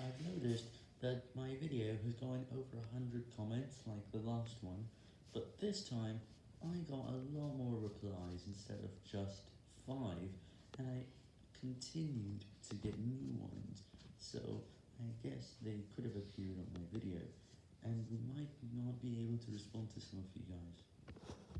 I've noticed that my video has gone over 100 comments like the last one, but this time I got a lot more replies instead of just 5, and I continued to get new ones, so I guess they could have appeared on my video, and we might not be able to respond to some of you guys.